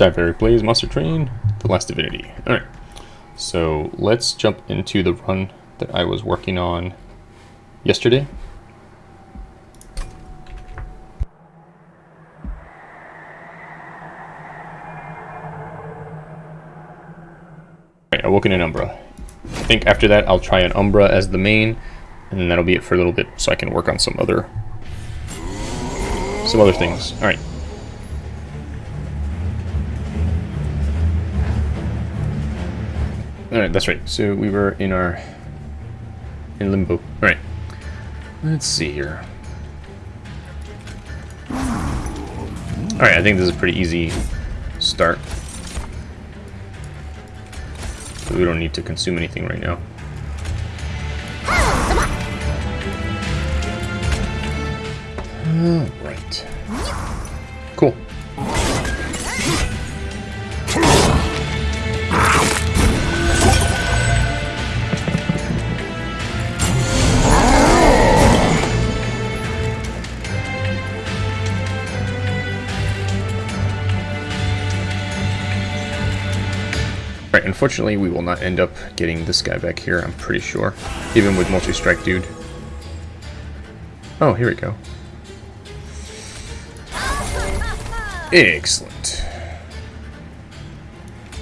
Eric Blaze Monster Train, The Last Divinity. Alright, so let's jump into the run that I was working on yesterday. Alright, Awoken in Umbra. I think after that I'll try an Umbra as the main, and then that'll be it for a little bit so I can work on some other some other things. Alright. Alright, that's right. So we were in our... in limbo. Alright. Let's see here. Alright, I think this is a pretty easy start. So we don't need to consume anything right now. Alright. Unfortunately we will not end up getting this guy back here, I'm pretty sure. Even with multi-strike dude. Oh, here we go. Excellent.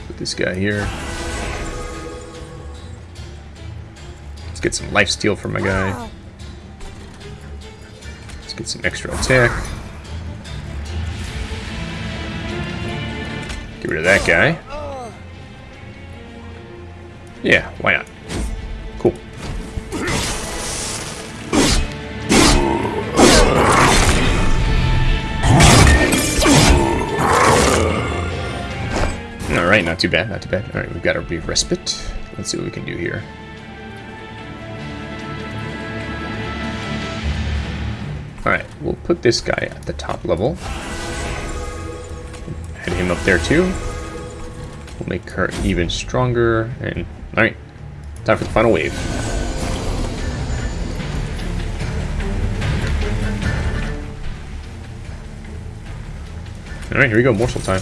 Put this guy here. Let's get some life steal from my guy. Let's get some extra attack. Get rid of that guy. Yeah, why not? Cool. Alright, not too bad, not too bad. Alright, we've got our brief respite. Let's see what we can do here. Alright, we'll put this guy at the top level. Head him up there too. We'll make her even stronger. And alright, time for the final wave. Alright, here we go, morsel time.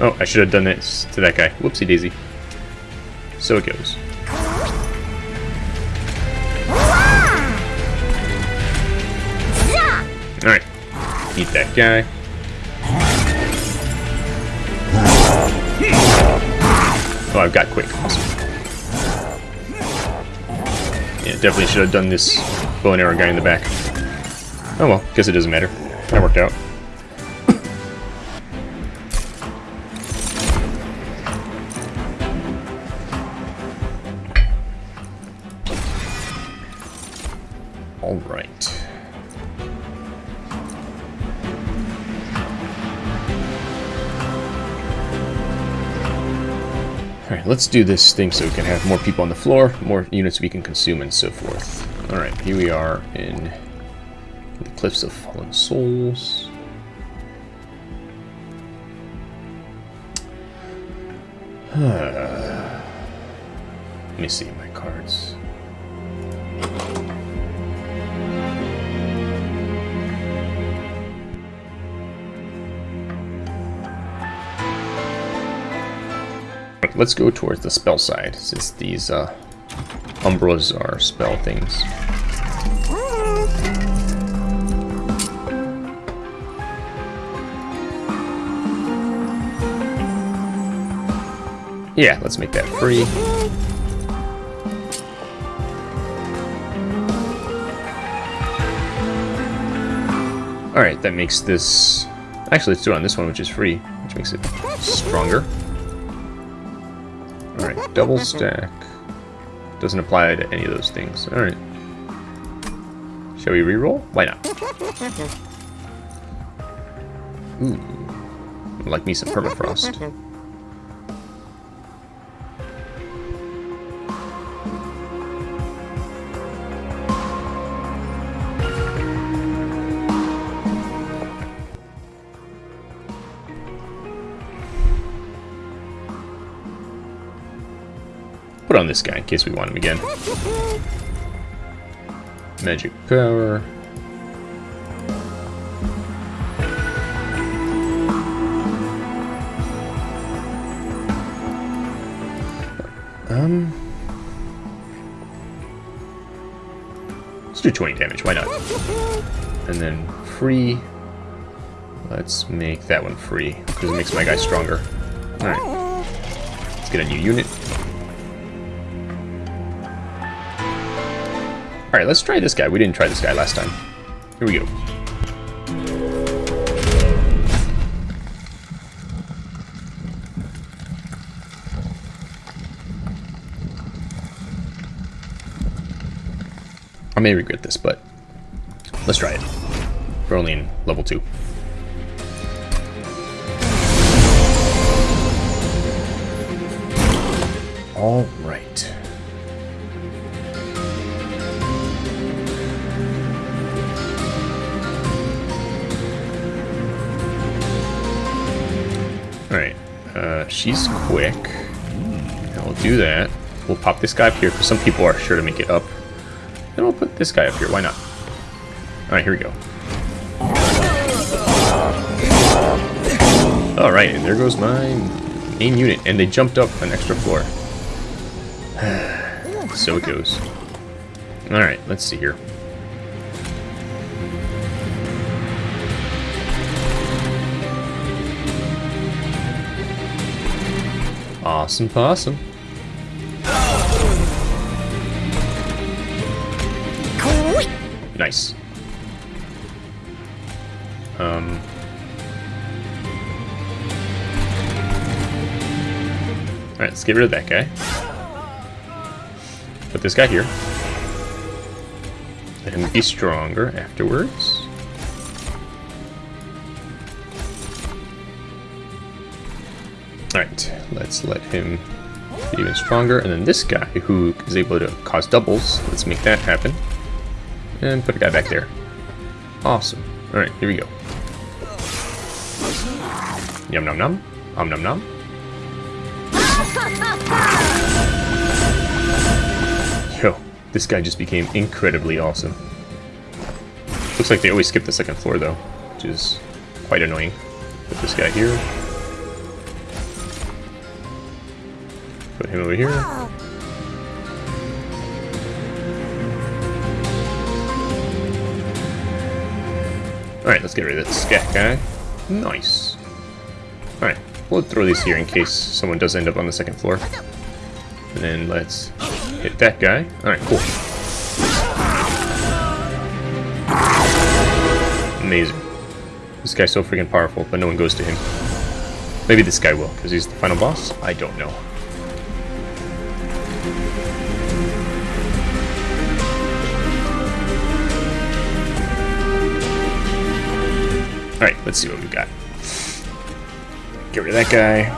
Oh, I should have done this to that guy. Whoopsie daisy. So it goes. Alright. Eat that guy. Oh, I've got quick. Awesome. Yeah, definitely should have done this bow and arrow guy in the back. Oh well, guess it doesn't matter. That worked out. Let's do this thing so we can have more people on the floor, more units we can consume, and so forth. Alright, here we are in the Cliffs of Fallen Souls. Let me see my cards. Let's go towards the spell side, since these uh, Umbras are spell things. Yeah, let's make that free. Alright, that makes this... Actually, let's do it on this one, which is free, which makes it stronger. Double stack. Doesn't apply to any of those things. Alright. Shall we reroll? Why not? Ooh. Hmm. Like me some permafrost. this guy in case we want him again. Magic power. Um... Let's do 20 damage, why not? And then free... Let's make that one free, because it makes my guy stronger. Alright. Let's get a new unit. Alright, let's try this guy. We didn't try this guy last time. Here we go. I may regret this, but let's try it. We're only in level 2. All quick. Hmm, I'll do that. We'll pop this guy up here, because some people are sure to make it up. Then we'll put this guy up here, why not? Alright, here we go. Alright, and there goes my main unit, and they jumped up an extra floor. so it goes. Alright, let's see here. Awesome possum. Nice. Um. Alright, let's get rid of that guy. Put this guy here. Let him be stronger afterwards. Let's let him be even stronger. And then this guy, who is able to cause doubles, let's make that happen. And put a guy back there. Awesome. Alright, here we go. Yum num num. Um num num. Yo, this guy just became incredibly awesome. Looks like they always skip the second floor though, which is quite annoying. Put this guy here. Put him over here. Alright, let's get rid of that scat guy. Nice. Alright, we'll throw these here in case someone does end up on the second floor. And then let's hit that guy. Alright, cool. Amazing. This guy's so freaking powerful, but no one goes to him. Maybe this guy will, because he's the final boss? I don't know. Alright, let's see what we've got. Get rid of that guy.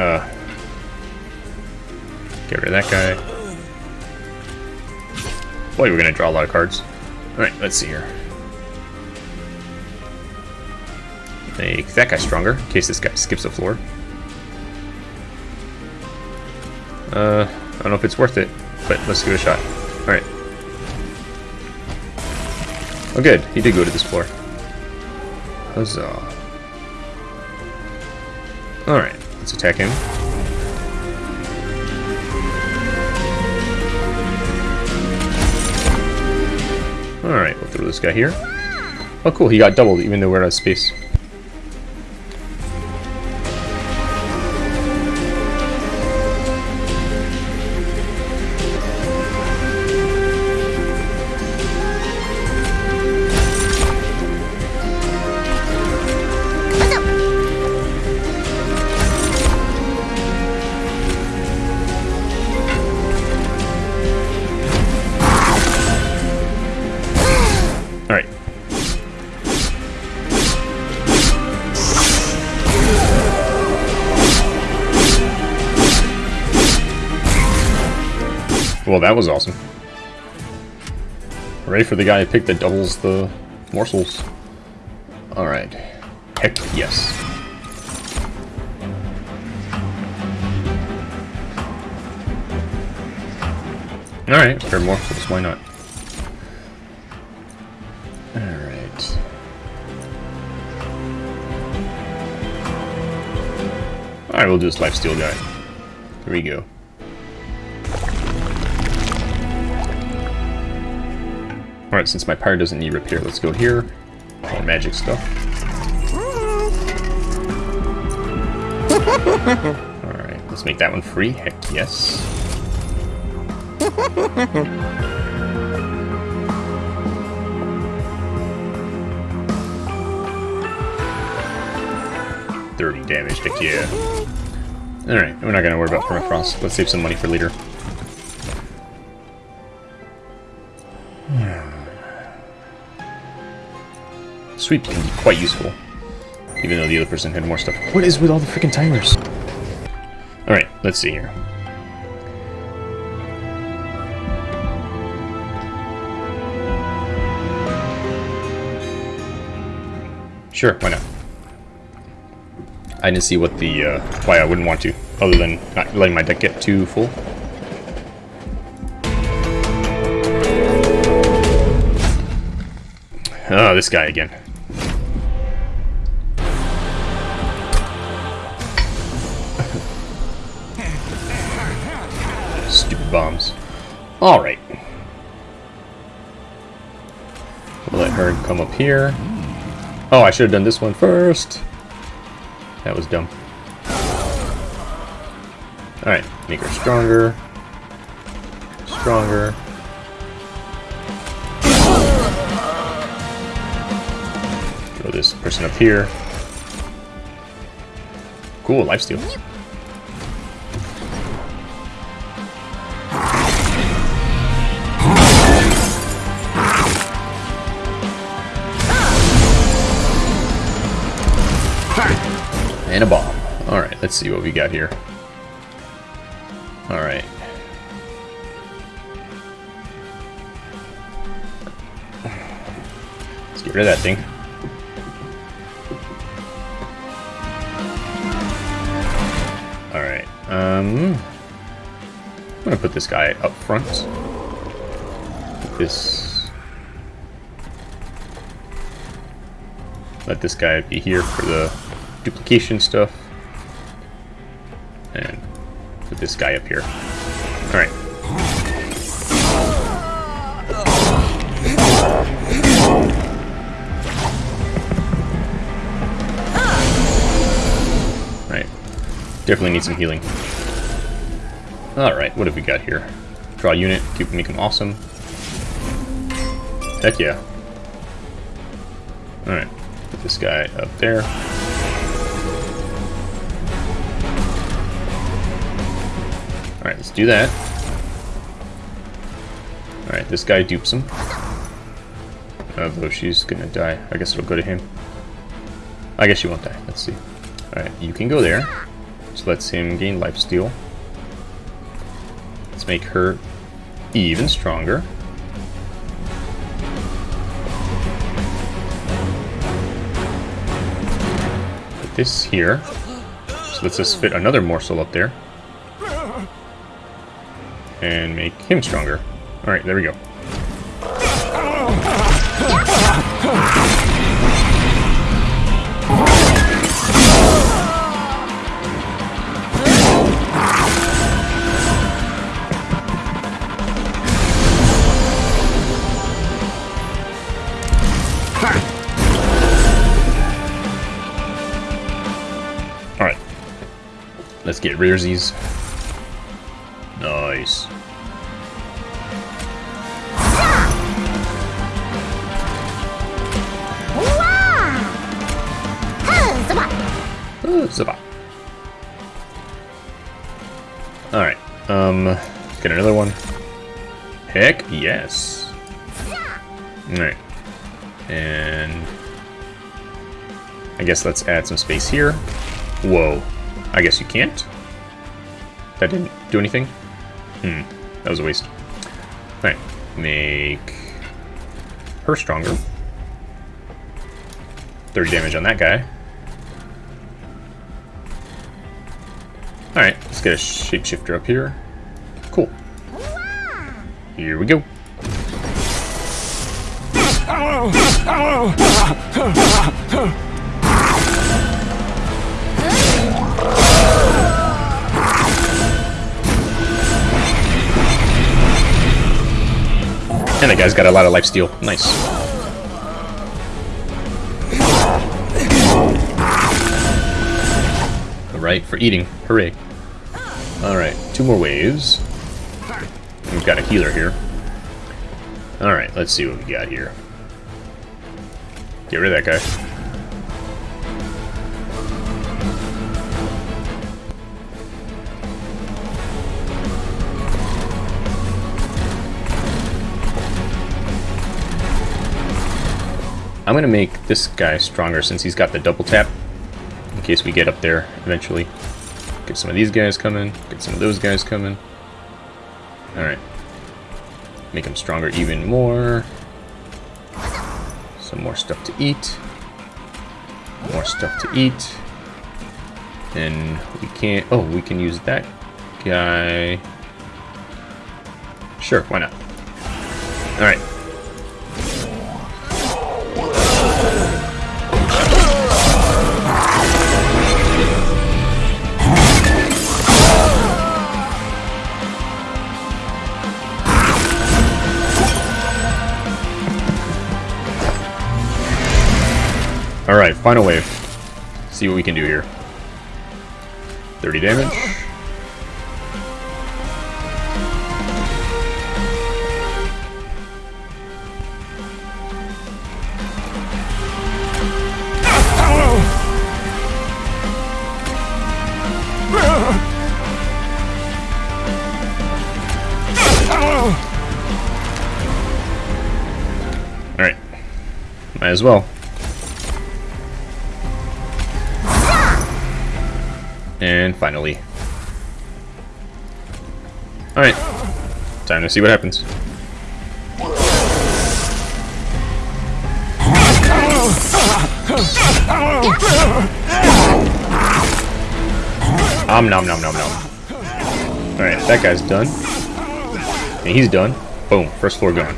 Uh, get rid of that guy. Boy, we're gonna draw a lot of cards. Alright, let's see here. Make that guy stronger, in case this guy skips the floor. Uh, I don't know if it's worth it, but let's give it a shot. Alright. Oh good, he did go to this floor. Huzzah. Alright, let's attack him. Alright, we'll throw this guy here. Oh cool, he got doubled even though we're out of space. That was awesome. Ready for the guy I picked that doubles the morsels. Alright. Heck yes. Alright, fair morsels, why not? Alright. Alright, we'll do this lifesteal guy. Here we go. Alright, since my pyre doesn't need repair, let's go here. More magic stuff. Alright, let's make that one free. Heck yes. Thirty damage, heck yeah. Alright, we're not gonna worry about permafrost. Let's save some money for later. Sweep can be quite useful. Even though the other person had more stuff. What is with all the freaking timers? Alright, let's see here. Sure, why not? I didn't see what the, uh, why I wouldn't want to, other than not letting my deck get too full. Oh, this guy again. Here. Oh, I should have done this one first. That was dumb. Alright, make her stronger. Stronger. Throw this person up here. Cool, lifesteal. Let's see what we got here. Alright. Let's get rid of that thing. Alright, um... I'm gonna put this guy up front. Put this... Let this guy be here for the duplication stuff. And put this guy up here. Alright. Right. Definitely need some healing. Alright, what have we got here? Draw unit, keep make him awesome. Heck yeah. Alright, put this guy up there. Alright, let's do that. Alright, this guy dupes him. Oh, Although she's gonna die. I guess it'll go to him. I guess she won't die. Let's see. Alright, you can go there. So lets him gain life steal. Let's make her even stronger. Put this here. So lets us just fit another morsel up there and make him stronger. Alright, there we go. Alright. Let's get rearsies. Get another one. Heck yes. Alright. And I guess let's add some space here. Whoa. I guess you can't? That didn't do anything? Hmm, that was a waste. Alright, make her stronger. 30 damage on that guy. Alright, let's get a shapeshifter up here. Here we go. And that guy's got a lot of life steal. Nice. Alright, for eating. Hooray. Alright, two more waves. We've got a healer here. Alright, let's see what we got here. Get rid of that guy. I'm going to make this guy stronger since he's got the double tap, in case we get up there eventually. Get some of these guys coming, get some of those guys coming. Alright. Make him stronger even more. Some more stuff to eat. More stuff to eat. And we can't... Oh, we can use that guy. Sure, why not? Alright. Final wave. See what we can do here. 30 damage. Alright. Might as well. And finally. Alright. Time to see what happens. Om nom nom nom nom. Alright, that guy's done. And he's done. Boom, first floor gone.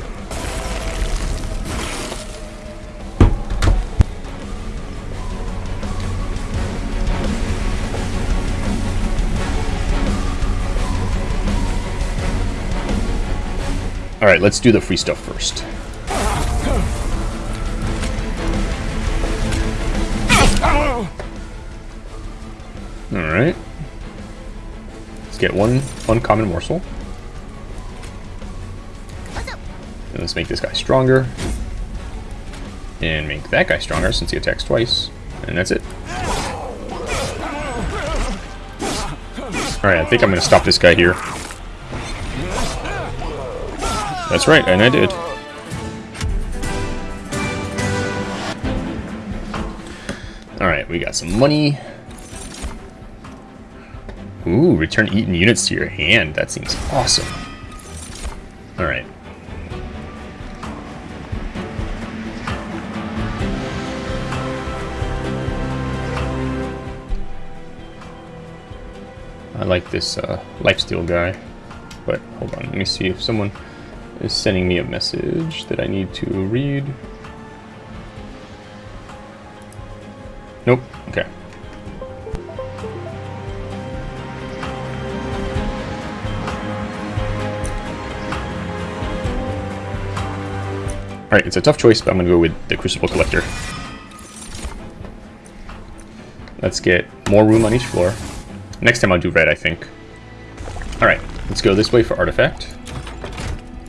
Alright, let's do the free stuff first. Alright. Let's get one uncommon morsel. And let's make this guy stronger. And make that guy stronger since he attacks twice. And that's it. Alright, I think I'm going to stop this guy here. That's right, and I did. Alright, we got some money. Ooh, return eaten units to your hand. That seems awesome. Alright. I like this uh, lifesteal guy. But hold on, let me see if someone is sending me a message that I need to read. Nope. Okay. Alright, it's a tough choice, but I'm going to go with the Crucible Collector. Let's get more room on each floor. Next time I'll do red, I think. Alright, let's go this way for Artifact.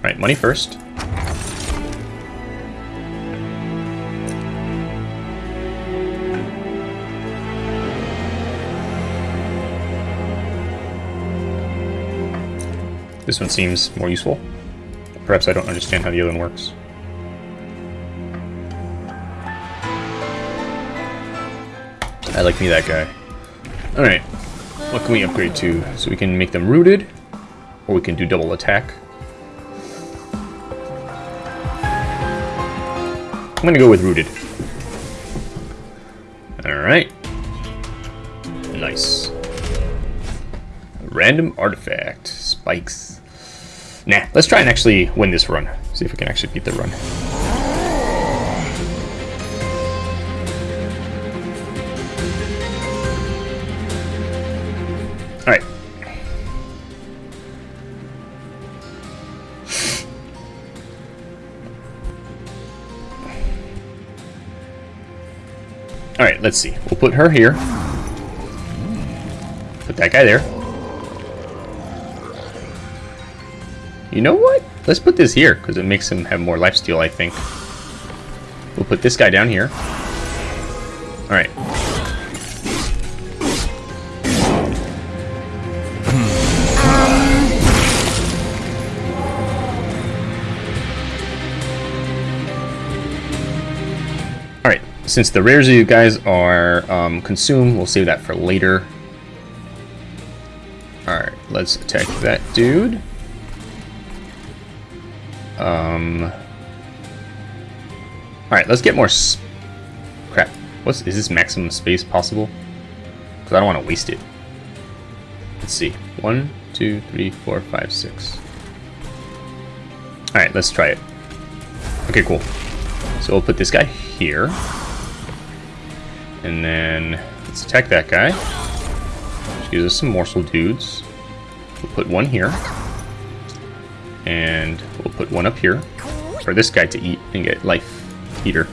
Alright, money first. This one seems more useful. Perhaps I don't understand how the other one works. I like me that guy. Alright, what can we upgrade to? So we can make them rooted, or we can do double attack. I'm gonna go with Rooted. Alright. Nice. Random artifact. Spikes. Nah, let's try and actually win this run. See if we can actually beat the run. Let's see. We'll put her here. Put that guy there. You know what? Let's put this here, because it makes him have more lifesteal, I think. We'll put this guy down here. Since the rares of you guys are um, consumed, we'll save that for later. Alright, let's attack that dude. Um... Alright, let's get more Crap. What's, is this maximum space possible? Because I don't want to waste it. Let's see. One, two, three, four, five, six. Alright, let's try it. Okay, cool. So we'll put this guy here. And then let's attack that guy. Which gives us some morsel dudes. We'll put one here. And we'll put one up here for this guy to eat and get life eater.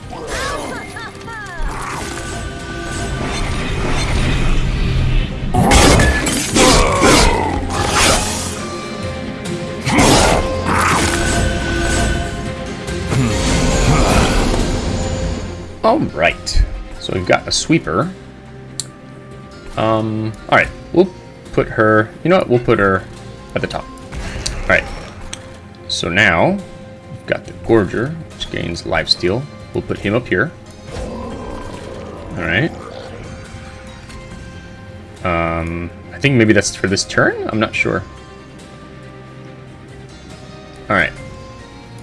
We've got a sweeper. Um, alright, we'll put her, you know what, we'll put her at the top. Alright, so now, we've got the Gorger, which gains lifesteal. We'll put him up here. Alright. Um, I think maybe that's for this turn? I'm not sure. Alright.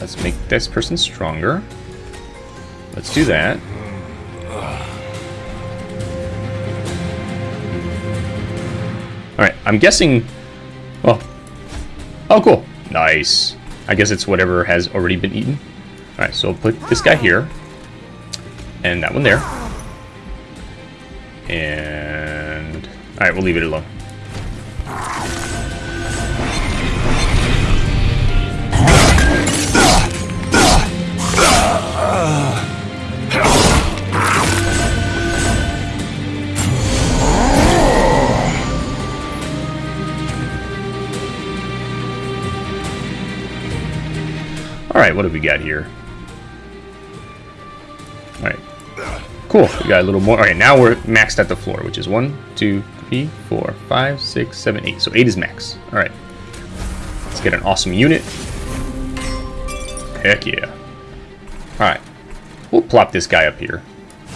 Let's make this person stronger. Let's do that. Alright, I'm guessing... Oh. Oh, cool. Nice. I guess it's whatever has already been eaten. Alright, so I'll put this guy here. And that one there. And... Alright, we'll leave it alone. What do we got here? Alright. Cool, we got a little more. Alright, now we're maxed at the floor, which is one, two, three, four, five, six, seven, eight. So 8 is max. Alright. Let's get an awesome unit. Heck yeah. Alright. We'll plop this guy up here.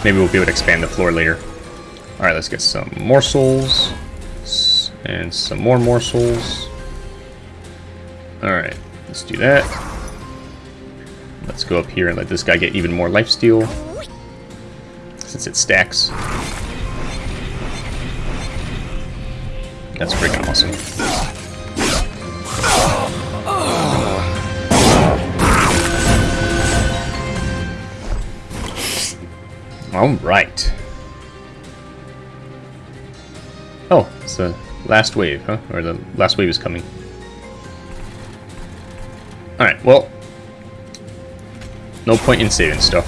Maybe we'll be able to expand the floor later. Alright, let's get some morsels. And some more morsels. Alright, let's do that. Let's go up here and let this guy get even more life steal. Since it stacks. That's freaking awesome. Alright. Oh, it's the last wave, huh? Or the last wave is coming. Alright, well, no point in saving stuff.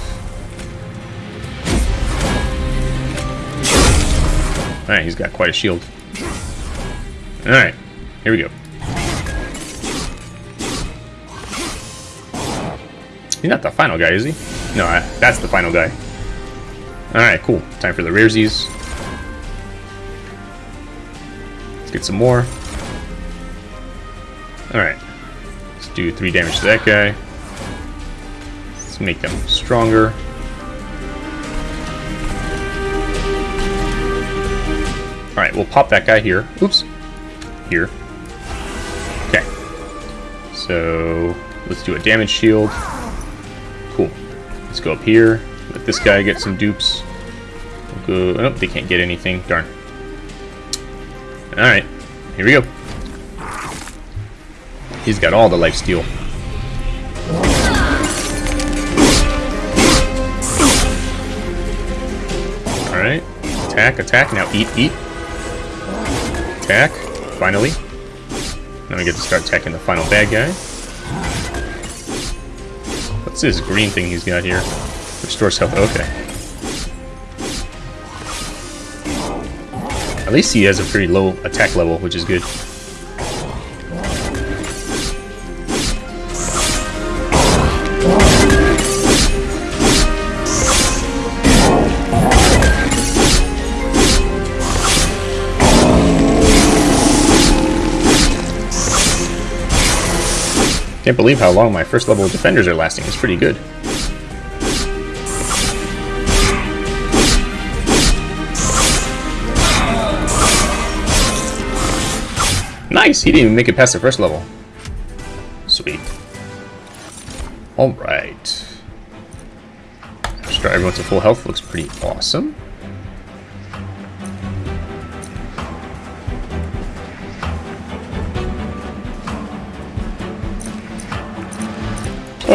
Alright, he's got quite a shield. Alright, here we go. He's not the final guy, is he? No, that's the final guy. Alright, cool. Time for the raresies. Let's get some more. Alright. Let's do 3 damage to that guy. Make them stronger. Alright, we'll pop that guy here. Oops. Here. Okay. So, let's do a damage shield. Cool. Let's go up here. Let this guy get some dupes. We'll go... Oh, they can't get anything. Darn. Alright. Here we go. He's got all the life steal. Alright. Attack, attack. Now eat, eat. Attack. Finally. Now we get to start attacking the final bad guy. What's this green thing he's got here? Restores health. Okay. At least he has a pretty low attack level, which is good. Can't believe how long my first level defenders are lasting. It's pretty good. Nice! He didn't even make it past the first level. Sweet. Alright. Restore everyone to full health looks pretty awesome.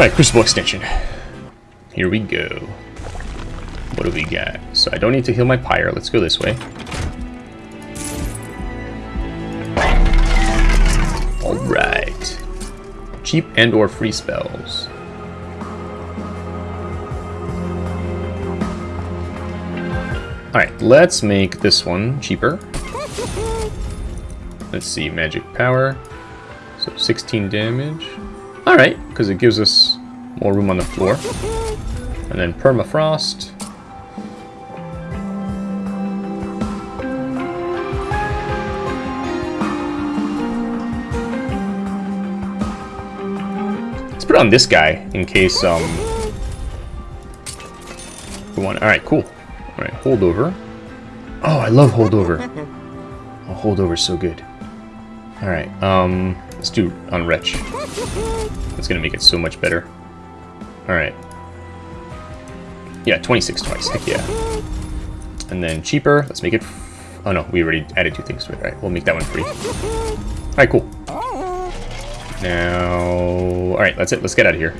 Alright, Crucible Extension. Here we go. What do we got? So I don't need to heal my Pyre. Let's go this way. Alright. Cheap and or free spells. Alright, let's make this one cheaper. Let's see, magic power. So 16 damage. Alright, because it gives us more room on the floor. And then permafrost. Let's put on this guy in case um we want alright, cool. Alright, holdover. Oh, I love holdover. Oh, holdover's so good. Alright, um let's do on Wretch. It's gonna make it so much better. Alright. Yeah, 26 twice, heck yeah. And then cheaper, let's make it... oh no, we already added two things to it. Alright, we'll make that one free. Alright, cool. Now... Alright, that's it, let's get out of here.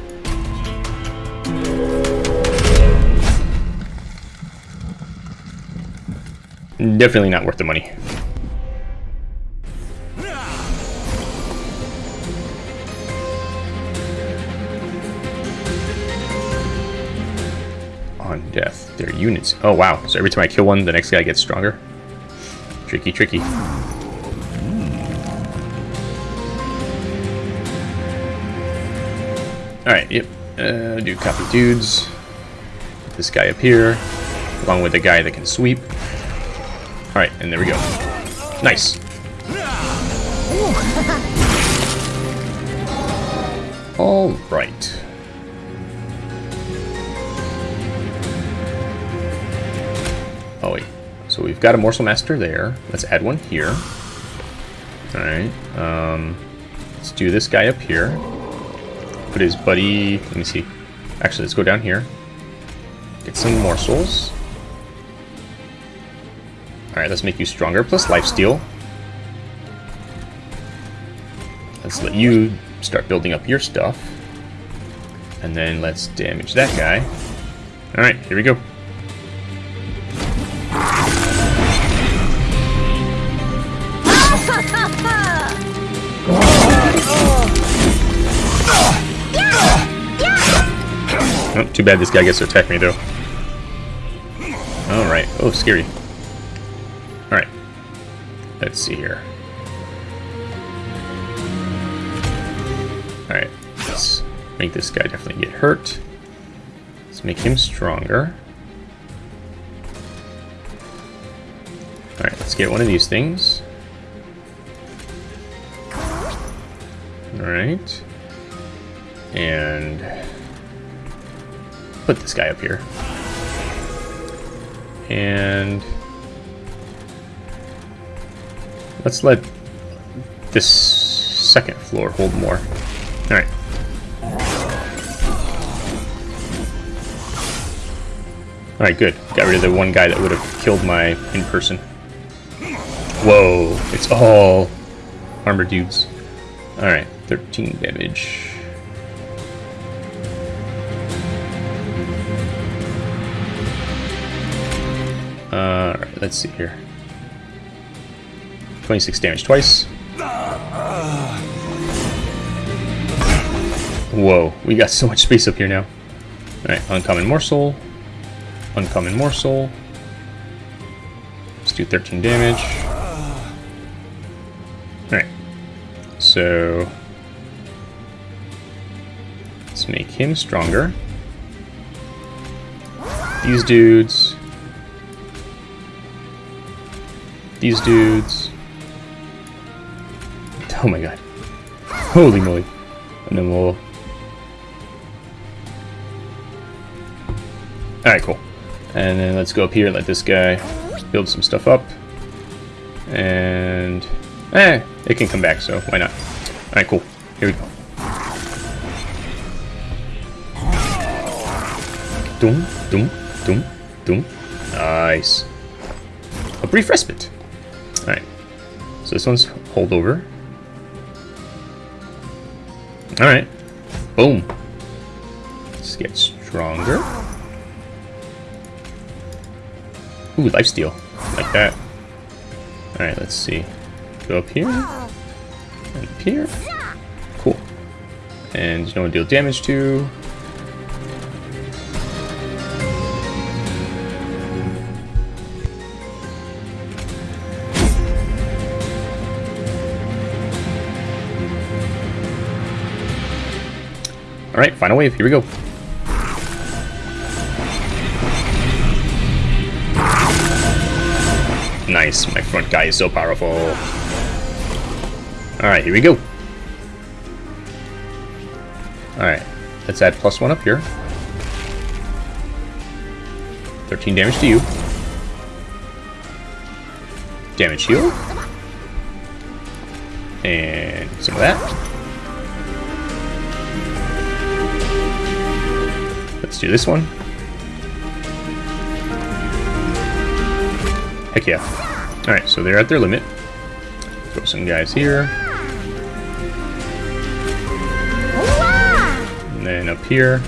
Definitely not worth the money. Units. Oh, wow. So every time I kill one, the next guy gets stronger? Tricky, tricky. Alright, yep. Uh, do copy dudes. Put this guy up here, along with the guy that can sweep. Alright, and there we go. Nice. Alright. We've got a Morsel Master there. Let's add one here. Alright, um, let's do this guy up here. Put his buddy, let me see. Actually, let's go down here. Get some morsels. Alright, let's make you stronger, plus lifesteal. Let's let you start building up your stuff. And then let's damage that guy. Alright, here we go. Too bad this guy gets to attack me, though. Alright. Oh, scary. Alright. Let's see here. Alright. Let's make this guy definitely get hurt. Let's make him stronger. Alright, let's get one of these things. Alright. And put this guy up here. And let's let this second floor hold more. Alright. Alright, good. Got rid of the one guy that would have killed my in-person. Whoa, it's all armor dudes. Alright, 13 damage. Let's see here. 26 damage twice. Whoa, we got so much space up here now. Alright, uncommon morsel. Uncommon morsel. Let's do 13 damage. Alright. So... Let's make him stronger. These dudes... These dudes... Oh my god. Holy moly. And then we'll... Alright, cool. And then let's go up here, and let this guy build some stuff up. And... Eh, it can come back, so why not? Alright, cool. Here we go. Doom, doom, doom, doom. Nice. A brief respite. This one's holdover. Alright. Boom. Let's get stronger. Ooh, lifesteal. Like that. Alright, let's see. Go up here. And up here. Cool. And what deal damage to. Alright, final wave, here we go. Nice, my front guy is so powerful. Alright, here we go. Alright, let's add plus one up here. 13 damage to you. Damage heal. And some of that. Do this one. Heck yeah. Alright, so they're at their limit. Throw some guys here. And then up here.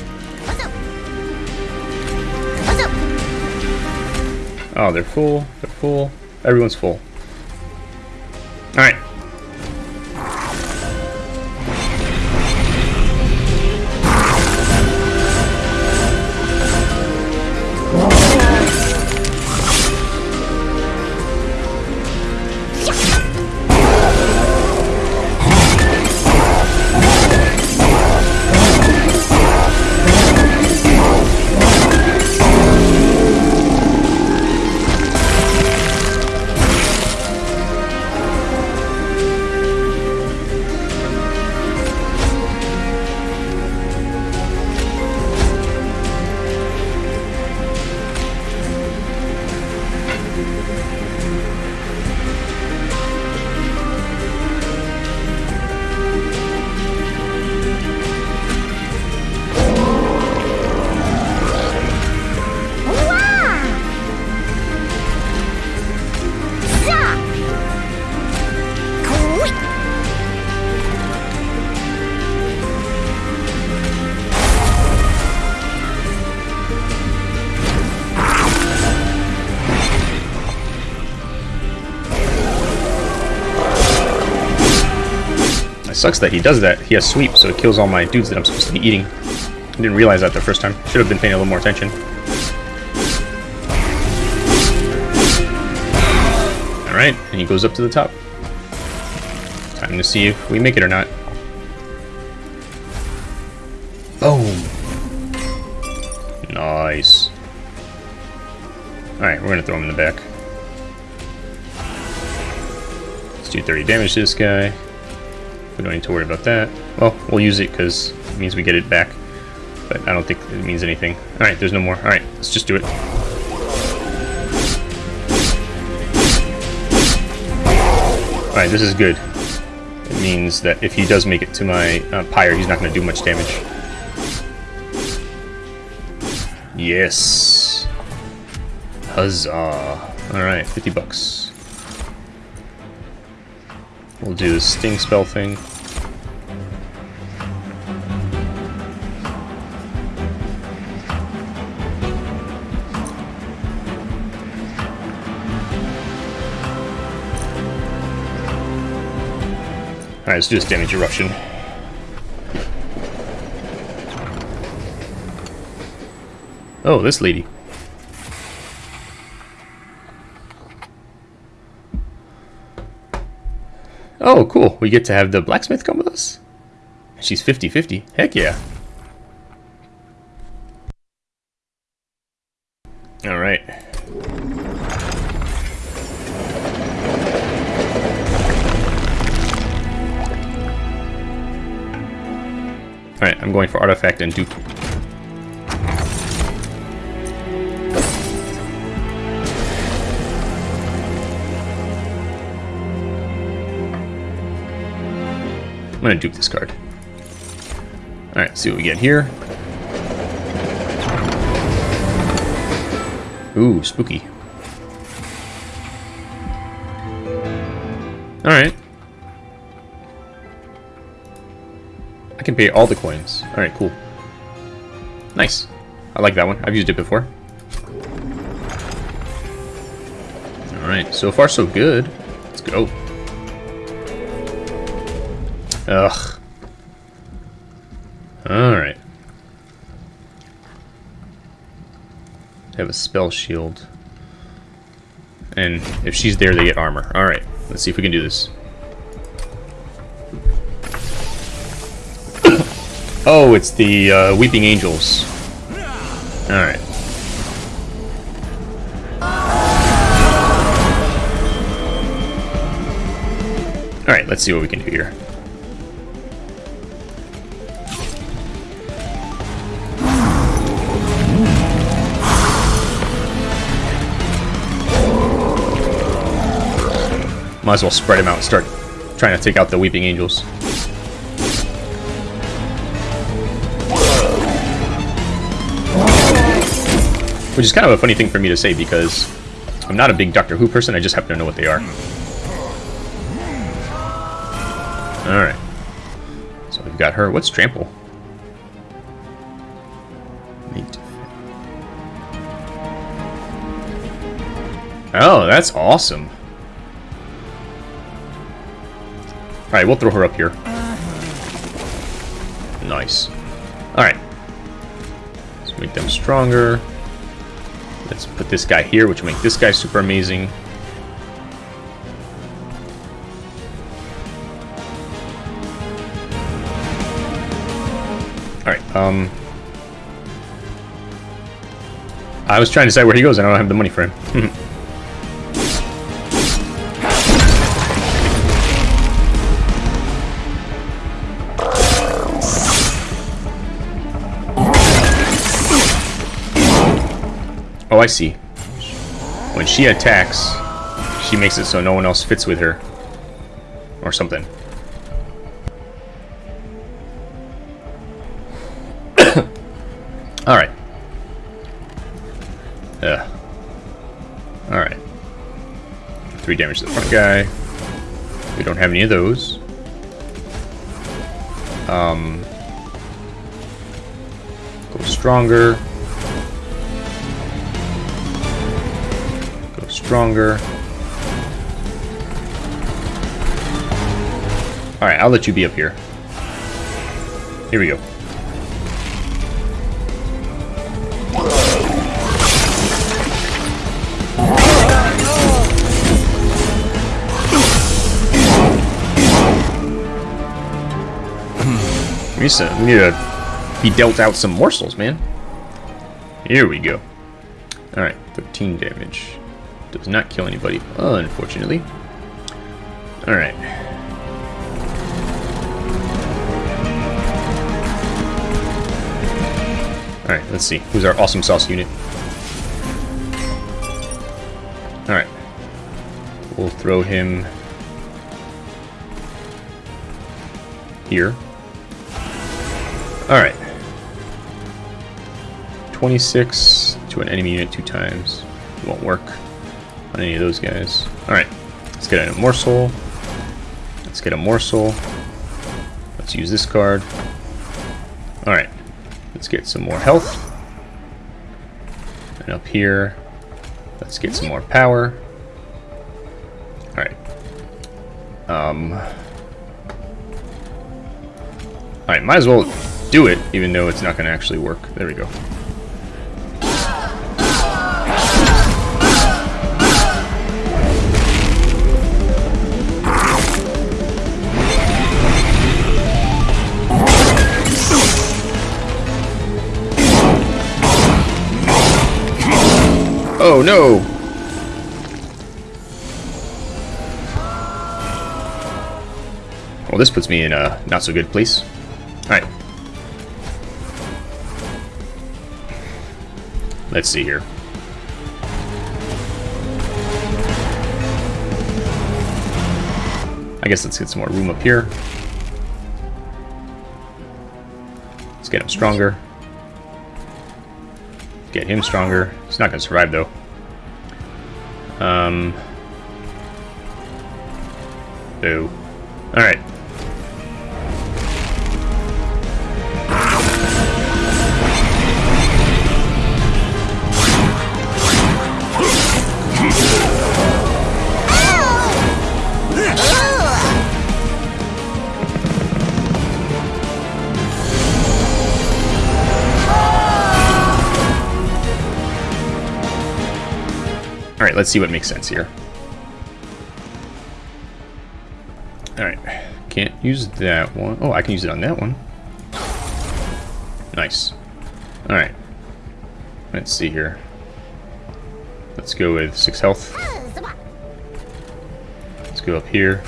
Oh, they're full. They're full. Everyone's full. Alright. Sucks that he does that. He has sweep, so it kills all my dudes that I'm supposed to be eating. I didn't realize that the first time. Should have been paying a little more attention. Alright, and he goes up to the top. Time to see if we make it or not. Boom! Nice. Alright, we're gonna throw him in the back. Let's do 30 damage to this guy. We don't need to worry about that. Well, we'll use it because it means we get it back. But I don't think it means anything. Alright, there's no more. Alright, let's just do it. Alright, this is good. It means that if he does make it to my uh, pyre, he's not going to do much damage. Yes. Huzzah. Alright, 50 bucks. We'll do the sting spell thing. Alright, let's do this damage eruption. Oh, this lady. Oh, cool. We get to have the blacksmith come with us? She's 50-50. Heck yeah. Gonna dupe this card. Alright, see what we get here. Ooh, spooky. Alright. I can pay all the coins. Alright, cool. Nice. I like that one. I've used it before. Alright, so far so good. Let's go. Ugh. Alright. have a spell shield. And if she's there, they get armor. Alright, let's see if we can do this. oh, it's the uh, Weeping Angels. Alright. Alright, let's see what we can do here. Might as well spread him out and start trying to take out the Weeping Angels. Which is kind of a funny thing for me to say because I'm not a big Doctor Who person, I just happen to know what they are. Alright. So we've got her. What's Trample? Oh, that's awesome. Alright, we'll throw her up here. Nice. Alright. Let's make them stronger. Let's put this guy here, which will make this guy super amazing. Alright, um... I was trying to decide where he goes, and I don't have the money for him. I see. When she attacks, she makes it so no one else fits with her. Or something. Alright. Yeah. Alright. Three damage to the front guy. We don't have any of those. Um, go stronger. Stronger. Alright, I'll let you be up here. Here we go. Hmm. We need to be dealt out some morsels, man. Here we go. Alright, 13 damage. Does not kill anybody, unfortunately. Alright. Alright, let's see. Who's our awesome sauce unit? Alright. We'll throw him here. Alright. 26 to an enemy unit two times. Won't work on any of those guys. Alright, let's get a morsel. Let's get a morsel. Let's use this card. Alright, let's get some more health. And up here, let's get some more power. Alright. Um... Alright, might as well do it, even though it's not going to actually work. There we go. Oh no! Well, this puts me in a not so good place. Alright. Let's see here. I guess let's get some more room up here. Let's get him stronger. Get him stronger. He's not going to survive, though. Um. Let's see what makes sense here. Alright, can't use that one. Oh, I can use it on that one. Nice. Alright. Let's see here. Let's go with 6 health. Let's go up here.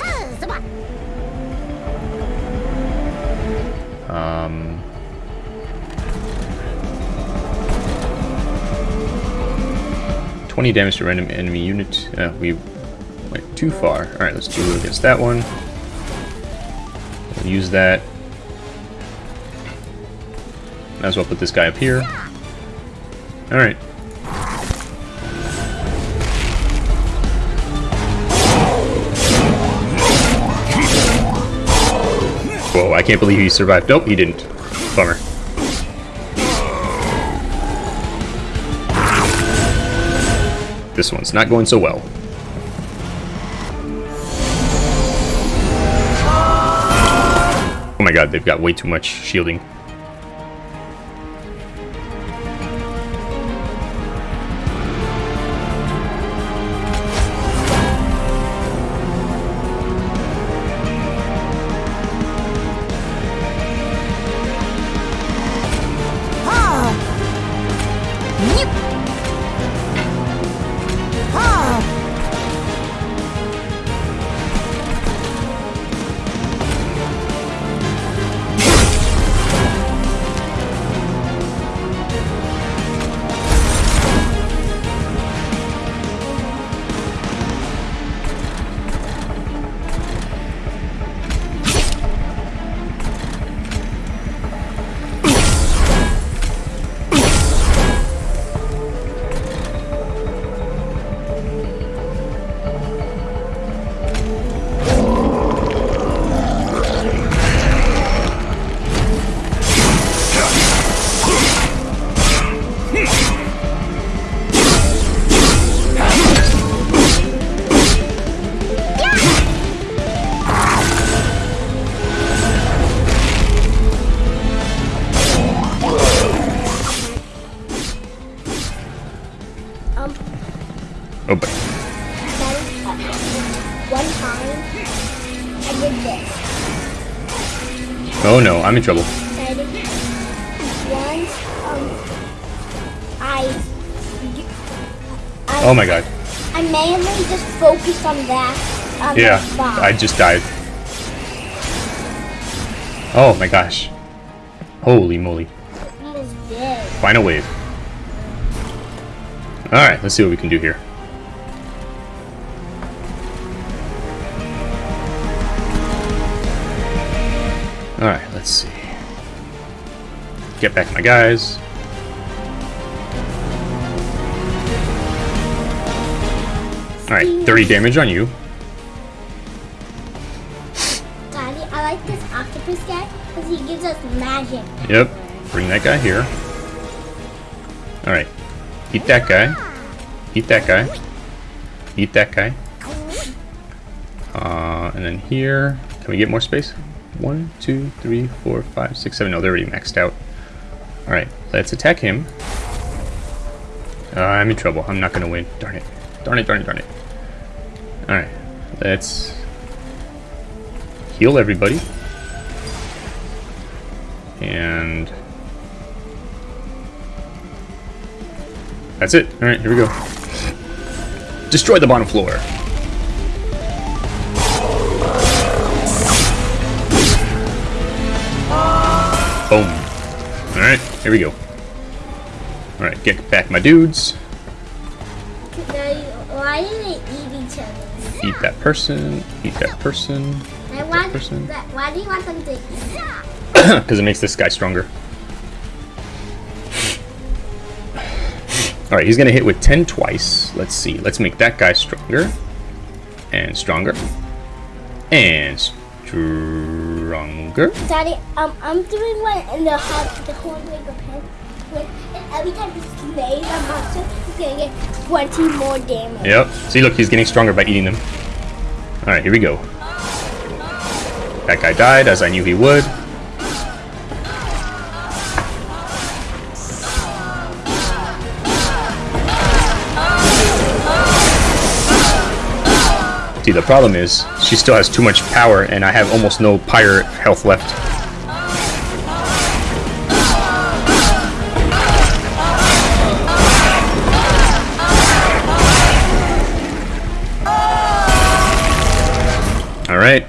20 damage to random enemy unit. Uh, we went too far. Alright, let's do it against that one. We'll use that. Might as well put this guy up here. Alright. Whoa, I can't believe he survived. Nope, he didn't. Bummer. This one's not going so well. Oh my god, they've got way too much shielding. In trouble. Once, um, I, I, Oh my god. I mainly just focused on that. On Yeah. I just died. Oh my gosh. Holy moly. Final wave. Alright, let's see what we can do here. Alright, let's see. Get back my guys. Alright, 30 damage on you. Daddy, I like this octopus guy because he gives us magic. Yep. Bring that guy here. Alright. Eat that guy. Eat that guy. Eat that guy. Uh, and then here, can we get more space? One, two, three, four, five, six, seven. No, they're already maxed out. Alright, let's attack him. Uh, I'm in trouble. I'm not gonna win. Darn it. Darn it, darn it, darn it. Alright, let's heal everybody. And that's it. Alright, here we go. Destroy the bottom floor. Boom. Alright, here we go. Alright, get back my dudes. Why do they eat each other? Eat that person. Eat that person. I want person. that. Why do you want them to eat? Because it makes this guy stronger. Alright, he's gonna hit with 10 twice. Let's see. Let's make that guy stronger. And stronger. And stronger. Daddy, um, I'm doing one in the hot, the whole pen. And every time he slays a monster, he's gonna get 20 more damage. Yep. See, look, he's getting stronger by eating them. Alright, here we go. That guy died, as I knew he would. See, the problem is, she still has too much power, and I have almost no pyre health left. Alright,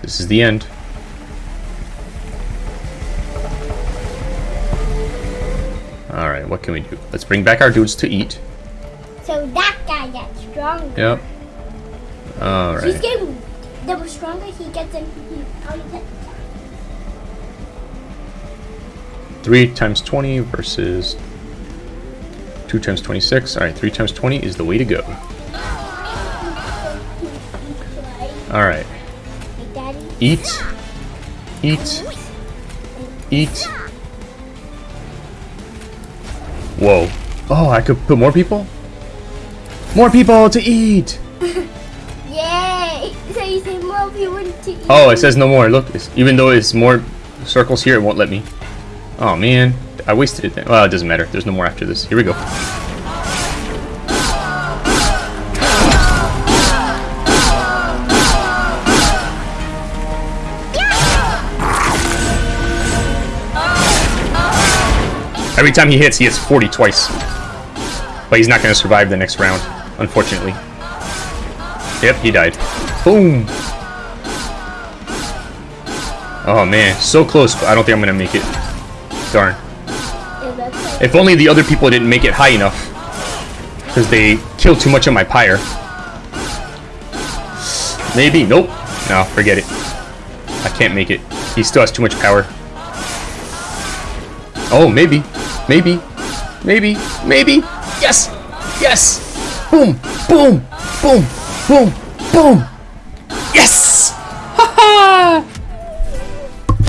this is the end. Alright, what can we do? Let's bring back our dudes to eat. So that guy gets stronger. Yep. He's Alright. getting, the stronger he gets, and he probably gets 3 times 20 versus 2 times 26. Alright, 3 times 20 is the way to go. Alright. Eat. Eat. Eat. Whoa. Oh, I could put more people? More people to eat! Oh, it says no more. Look, even though it's more circles here, it won't let me. Oh, man. I wasted it then. Well, it doesn't matter. There's no more after this. Here we go. Every time he hits, he hits 40 twice. But he's not going to survive the next round, unfortunately. Yep, he died. Boom! Oh man, so close, but I don't think I'm gonna make it. Darn. If only the other people didn't make it high enough. Because they killed too much of my pyre. Maybe. Nope. No, forget it. I can't make it. He still has too much power. Oh, maybe. Maybe. Maybe. Maybe. Yes! Yes! Boom! Boom! Boom! Boom! Boom! Yes! Ha ha!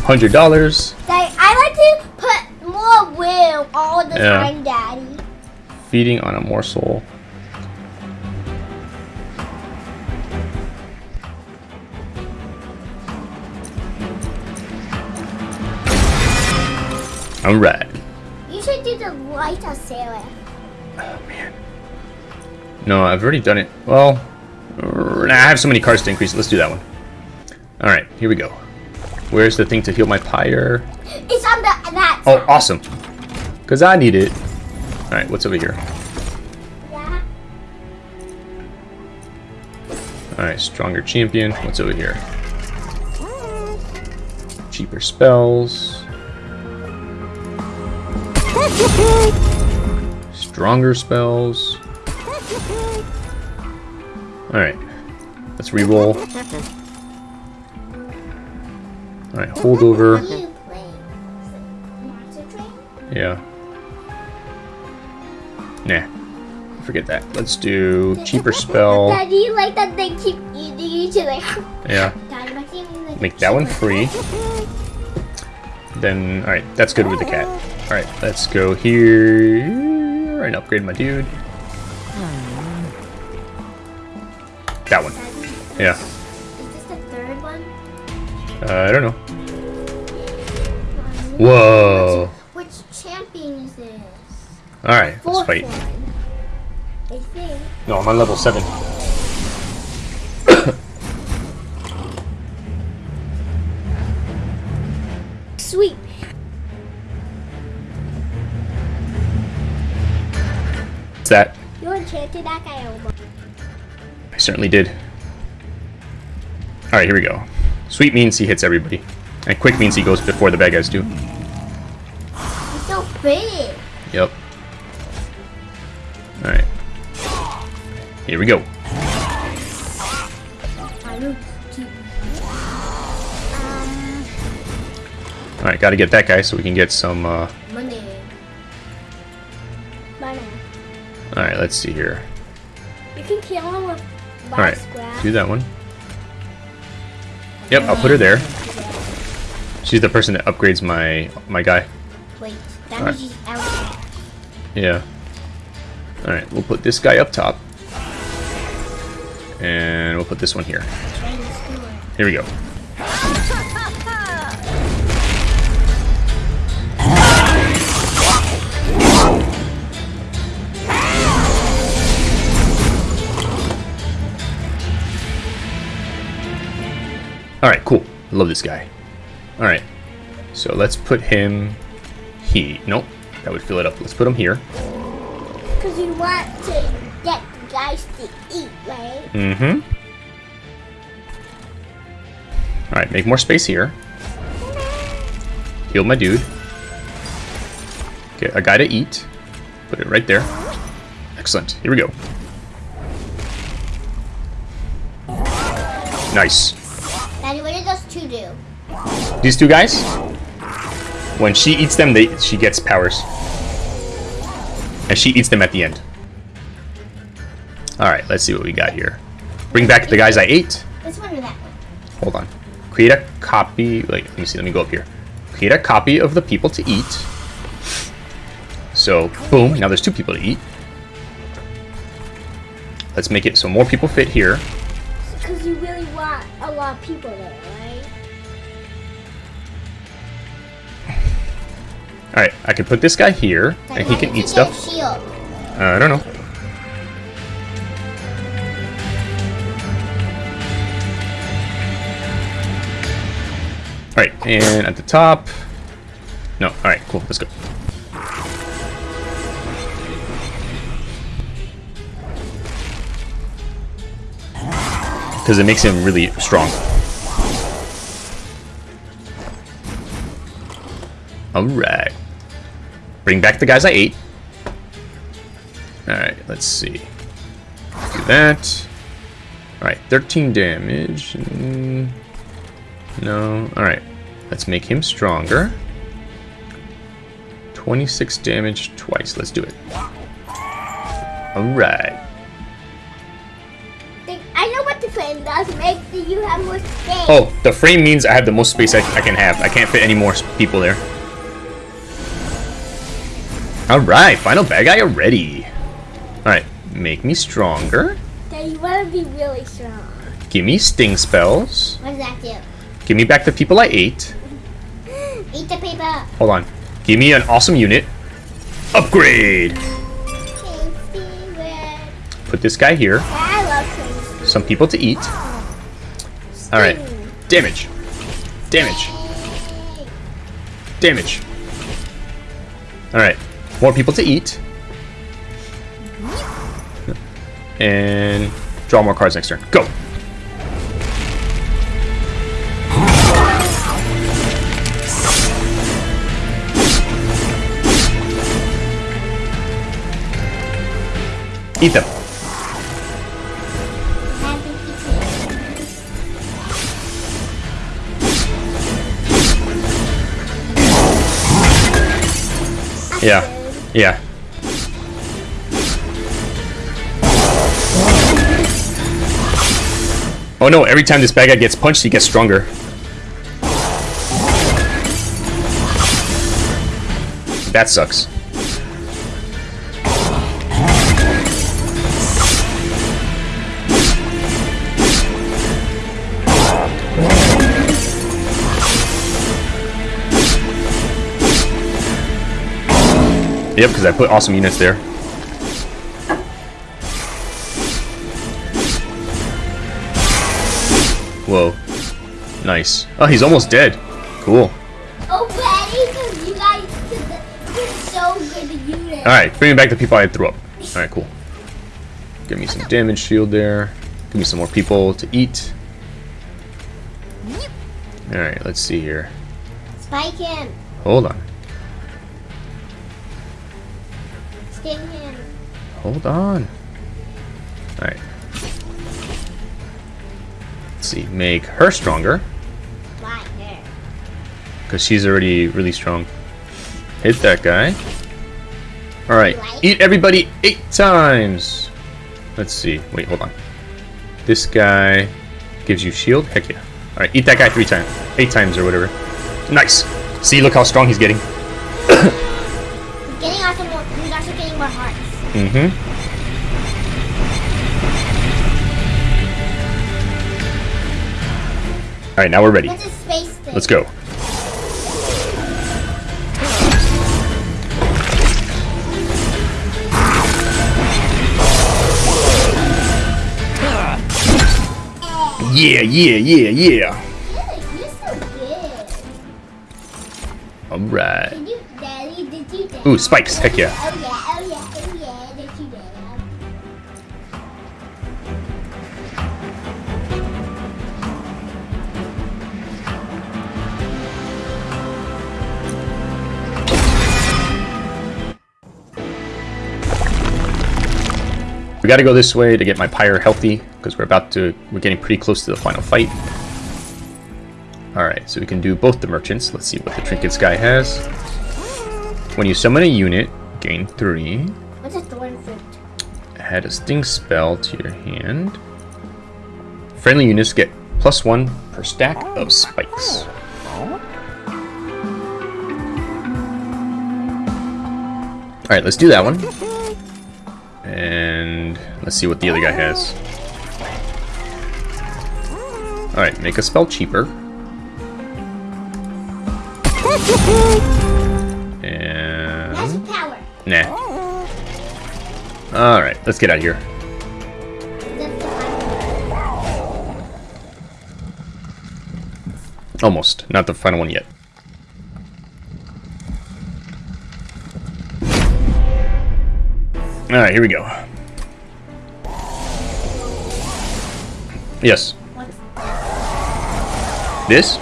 Hundred dollars. I like to put more will all the Yeah. time, Daddy. Feeding on a morsel. Alright. You should do the light of Sarah. Oh man. No, I've already done it. Well, I have so many cards to increase it. Let's do that one. Alright, here we go. Where's the thing to heal my pyre? It's on the that. Oh, awesome. Because I need it. Alright, what's over here? Yeah. Alright, stronger champion. What's over here? Cheaper spells. Stronger spells. Alright. Let's re-roll. Alright, hold over. You? Yeah. Nah. Forget that. Let's do cheaper spell. Daddy, you like that they keep each other. Yeah. Make that one free. Then, alright, that's good with the cat. Alright, let's go here and upgrade my dude. That one. Yeah. Is this the third one? Uh, I don't know. Whoa. Which champion is this? Alright, let's Fourth fight. one. I think. No, I'm on level 7. Sweet. What's that? You enchanted that guy over. I certainly did. Alright, here we go. Sweep means he hits everybody. And quick means he goes before the bad guys do. It's so big. Yep. Alright. Here we go. I don't keep. Um, Alright, gotta get that guy so we can get some, uh... Monday. Banana. Alright, let's see here. You can kill him with Alright, do that one. Yep, I'll put her there. She's the person that upgrades my my guy. Wait, that means he's out. Yeah. Alright, we'll put this guy up top. And we'll put this one here. Trying to score. Here we go. Alright, cool. Love this guy. Alright. So let's put him he nope. That would fill it up. Let's put him here. Because you want to get the guys to eat, right? Mm-hmm. Alright, make more space here. Heal my dude. Get a guy to eat. Put it right there. Excellent. Here we go. Nice. Daddy, what did those two do? These two guys, when she eats them, they she gets powers. And she eats them at the end. Alright, let's see what we got here. Bring back the guys I ate. This one or that one? Hold on. Create a copy. Wait, let me see. Let me go up here. Create a copy of the people to eat. So, boom. Now there's two people to eat. Let's make it so more people fit here. Because you want a lot of people there, right? Alright, I can put this guy here, and he can eat stuff. Uh, I don't know. Alright, and at the top... No, alright, cool, let's go. Because it makes him really strong. Alright. Bring back the guys I ate. Alright, let's see. Do that. Alright, 13 damage. No. Alright. Let's make him stronger. 26 damage twice. Let's do it. Alright. Make the, you have more space. Oh, the frame means I have the most space I, I can have. I can't fit any more people there. Alright, final bad guy already. Alright, make me stronger. Then you want to be really strong. Give me sting spells. What does that do? Give me back the people I ate. Eat the paper. Hold on. Give me an awesome unit. Upgrade! Put this guy here. I love tasty. Some people to eat. Alright. Damage. Damage. Damage. Alright. More people to eat. And draw more cards next turn. Go! Eat them. Yeah. Yeah. Oh no, every time this bad guy gets punched, he gets stronger. That sucks. Yep, because I put awesome units there. Whoa. Nice. Oh, he's almost dead. Cool. Oh, Betty, because you guys did, so good to unit. Alright, bringing back the people I threw up. Alright, cool. Give me some damage shield there. Give me some more people to eat. Alright, let's see here. Spike him. Hold on. Him. Hold on. Alright. Let's see. Make her stronger. Why her? Because she's already really strong. Hit that guy. Alright. Eat everybody eight times. Let's see. Wait, hold on. This guy gives you shield? Heck yeah. Alright, eat that guy three times. Eight times or whatever. Nice. See, look how strong he's getting. He's getting also more. He's hearts. Mm-hmm. Alright, now we're ready. What's his space thing? Let's go. Yeah, yeah, yeah, yeah. Good, you're so good. Alright. Did you, Daddy? Did you? Ooh, spikes. Heck yeah. We gotta go this way to get my pyre healthy, because we're about to, we're getting pretty close to the final fight. Alright, so we can do both the merchants. Let's see what the trinkets guy has. When you summon a unit, gain 3. What's a thorn fruit? Add a sting spell to your hand. Friendly units get plus 1 per stack of spikes. Alright, let's do that one. And let's see what the other guy has. Alright, make a spell cheaper. And... Nah. Alright, let's get out of here. That's the final. Almost. Not the final one yet. Alright, here we go. Yes. This?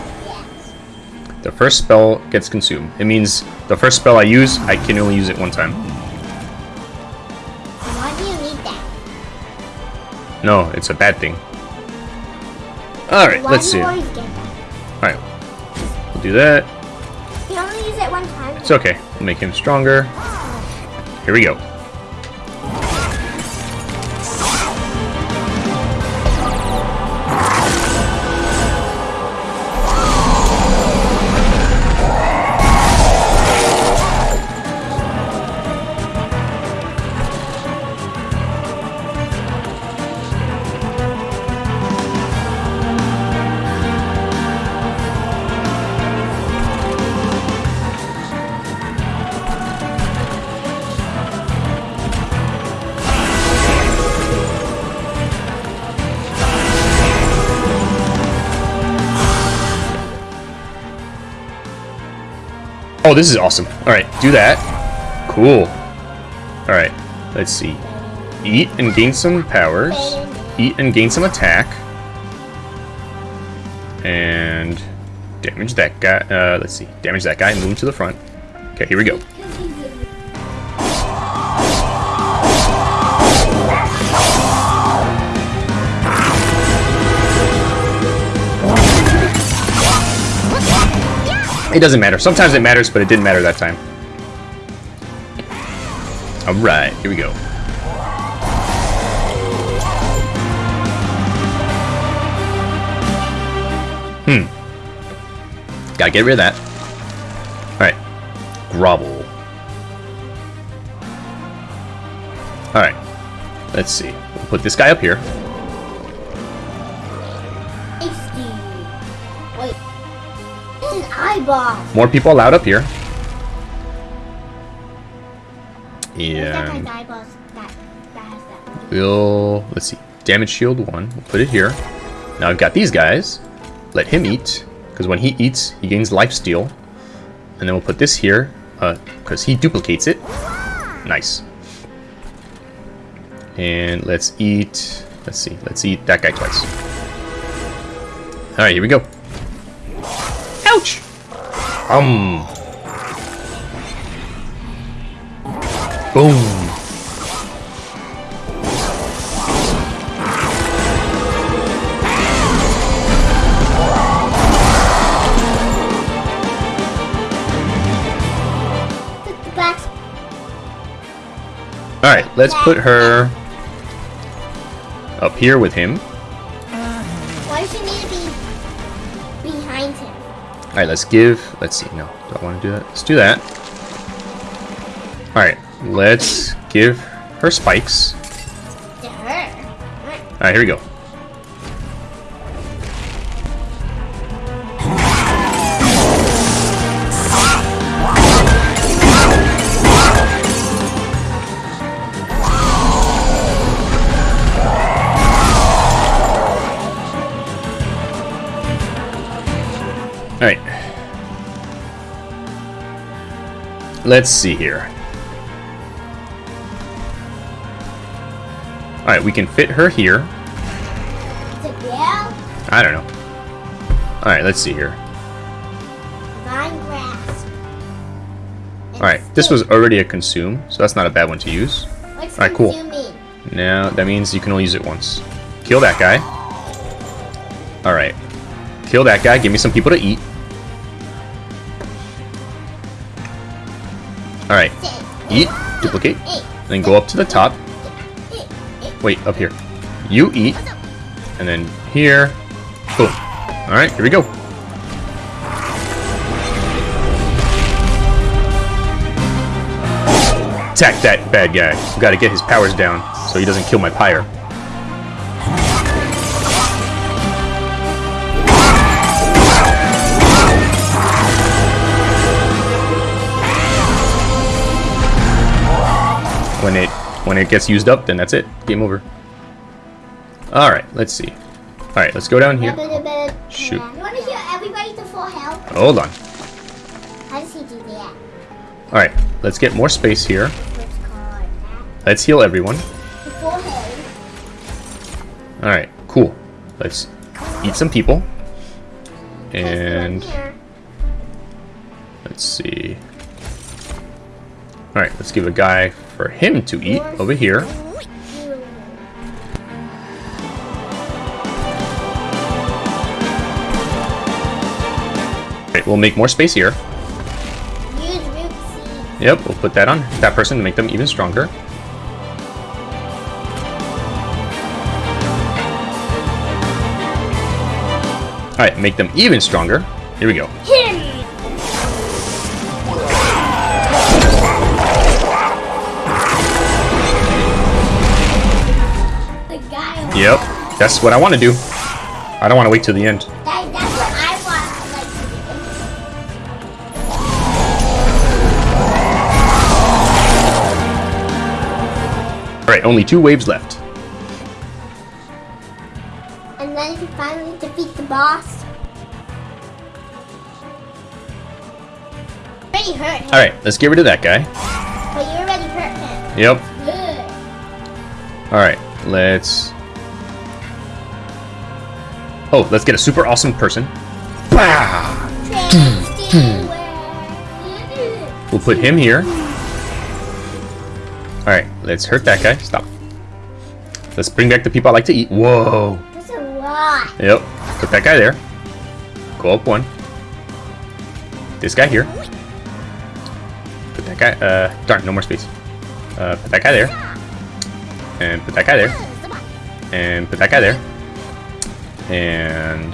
The first spell gets consumed. It means the first spell I use, I can only use it one time. Why do you need that? No, it's a bad thing. Alright, let's see. you always get that? Alright. We'll do that. You only use it one time. It's okay. We'll make him stronger. Here we go. This is awesome. Alright, do that. Cool. Alright, let's see. Eat and gain some powers. Eat and gain some attack. And damage that guy. Uh, let's see. Damage that guy. And move him to the front. Okay, here we go. It doesn't matter. Sometimes it matters, but it didn't matter that time. Alright, here we go. Hmm. Gotta get rid of that. Alright. Grovel. Alright. Let's see. We'll put this guy up here. More people allowed up here. Where's that And guy's eyeballs? That, that we'll... Let's see. Damage shield 1. We'll put it here. Now I've got these guys. Let him eat. Because when he eats, he gains life steal. And then we'll put this here. Uh, because he duplicates it. Nice. And let's eat Let's see. Let's eat that guy twice. Alright, here we go. Ouch! Um. Boom. Alright, let's put her up here with him. Alright, let's give... Let's see. No, do I want to do that? Let's do that. Alright, let's give her spikes. Alright, here we go. Let's see here. Alright, we can fit her here. It's a girl. I don't know. Alright, let's see here. Vine grass. Alright, this was already a consume, so that's not a bad one to use. Alright, cool. Now, that means you can only use it once. Kill that guy. Alright. Kill that guy, give me some people to eat. Duplicate, then go up to the top. Wait, up here. You eat, and then here. Boom. Alright, here we go. Attack that bad guy. We gotta get his powers down so he doesn't kill my pyre. When it when it gets used up, then that's it. Game over. Alright, let's see. Alright, let's go down here. Shoot. You want to hear everybody to full health? Hold on. How does he do that? Alright, let's get more space here. What's called that? Let's heal everyone. Health. Alright, cool. Let's eat some people. And let's see. Alright, let's give a guy for him to eat over here. Alright, we'll make more space here. Yep, we'll put that on that person to make them even stronger. Alright, make them even stronger. Here we go. Him! Yep, that's what I want to do. I don't want to wait till the end. That, that's what I want like. Alright, only two waves left. And then if you finally defeat the boss. Already hurt him. Alright, let's get rid of that guy. But you already hurt him. Yep. Good. Alright, let's... Oh, let's get a super awesome person. Bah! We'll put him here. Alright, let's hurt that guy. Stop. Let's bring back the people I like to eat. Whoa. That's a lot. Yep. Put that guy there. Go up one. This guy here. Put that guy. Uh, darn, no more space. Uh, put that guy there. And put that guy there. And put that guy there. And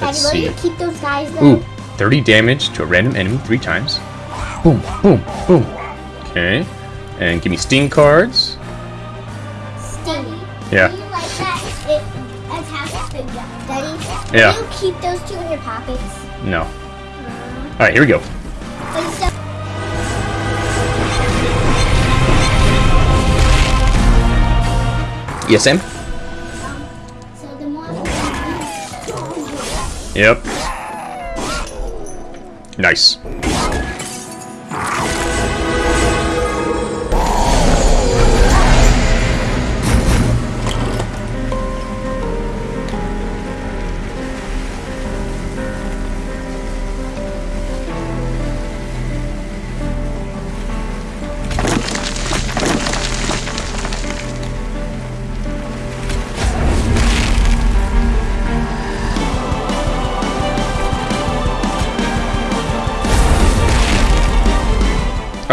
let's will see. you keep those guys there? Ooh, 30 damage to a random enemy three times. Boom, boom, boom. Okay. And give me sting cards. Sting. Yeah. Do you like? It attacks the gun. Daddy, Yeah. will you keep those two in your pockets? No. Uh-huh. Alright, here we go. Yes, Sam? Yep. Nice.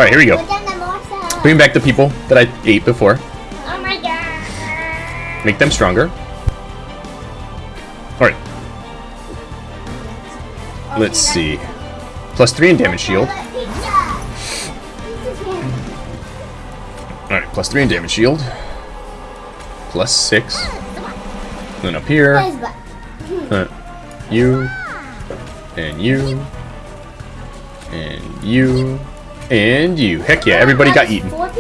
Alright, here we go. Put down the morsel. Bring back the people that I ate before. Oh my god. Make them stronger. Alright, let's see. Plus 3 in damage shield. Alright, plus 3 in damage shield. Plus 6. Then up here. Uh, you. And you. And you. And you. Heck yeah, everybody got eaten. Alright.